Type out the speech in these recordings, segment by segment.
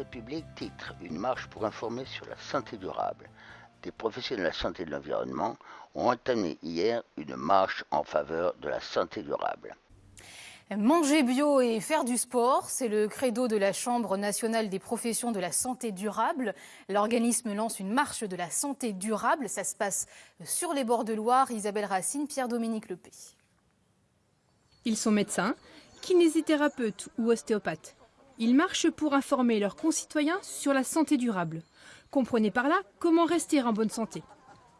République titre Une marche pour informer sur la santé durable. Des professionnels de la santé et de l'environnement ont entamé hier une marche en faveur de la santé durable. Manger bio et faire du sport, c'est le credo de la Chambre nationale des professions de la santé durable. L'organisme lance une marche de la santé durable. Ça se passe sur les bords de Loire. Isabelle Racine, Pierre-Dominique Lepé. Ils sont médecins, kinésithérapeutes ou ostéopathes. Ils marchent pour informer leurs concitoyens sur la santé durable. Comprenez par là comment rester en bonne santé.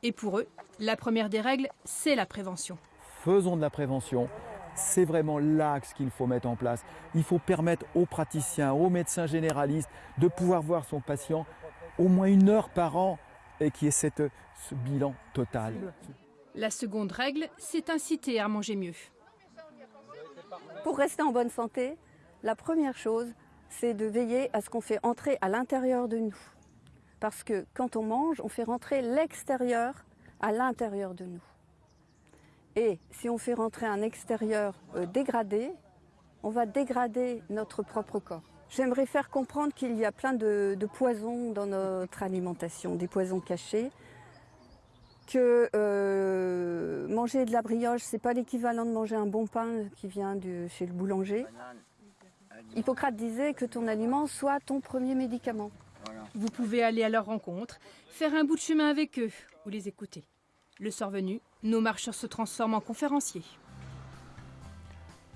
Et pour eux, la première des règles, c'est la prévention. Faisons de la prévention. C'est vraiment l'axe qu'il faut mettre en place. Il faut permettre aux praticiens, aux médecins généralistes de pouvoir voir son patient au moins une heure par an et qui ait cette, ce bilan total. La seconde règle, c'est inciter à manger mieux. Pour rester en bonne santé, la première chose, c'est de veiller à ce qu'on fait entrer à l'intérieur de nous. Parce que quand on mange, on fait rentrer l'extérieur à l'intérieur de nous. Et si on fait rentrer un extérieur euh, dégradé, on va dégrader notre propre corps. J'aimerais faire comprendre qu'il y a plein de, poisons dans notre alimentation, des poisons cachés, que euh, manger de la brioche, c'est pas l'équivalent de manger un bon pain qui vient de chez le boulanger. Hippocrate disait que ton aliment soit ton premier médicament. Vous pouvez aller à leur rencontre, faire un bout de chemin avec eux ou les écouter. Le soir venu, nos marcheurs se transforment en conférenciers.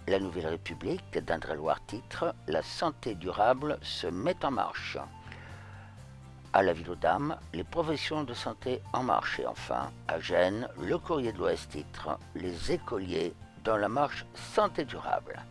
La Nouvelle République d'Indre-et-Loire titre La santé durable se met en marche. À la Ville aux Dames, les professions de santé en marche. Et enfin, à Gênes, le Courrier de l'Ouest titre Les écoliers dans la marche santé durable.